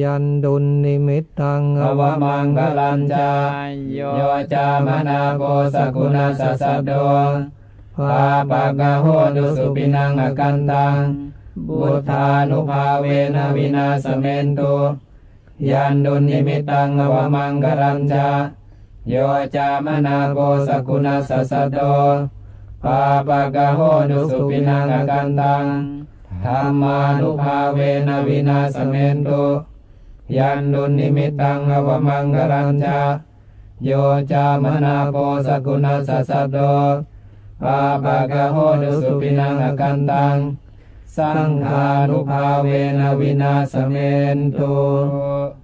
ยันดุลนิมิตตังอวมังกลัญจายโยจามนาโกสกุณาสสะโดภาปะกะโหตุสุปินังอกันตังบุทานุภาเวนะวินาสเมนตุยันดุลนิมิตตังอวมังกลัญจาโยจามนาโกสกุณาสสะโดภาปะกะโหตุสุปินังอกันตังธรรมานุภาเวนะวินาสเมนตุ yandu nimitang apa manggaranja yoja mana posa guna sasado apa gaho dosu pinang akan tang sangharu pawe nawina semento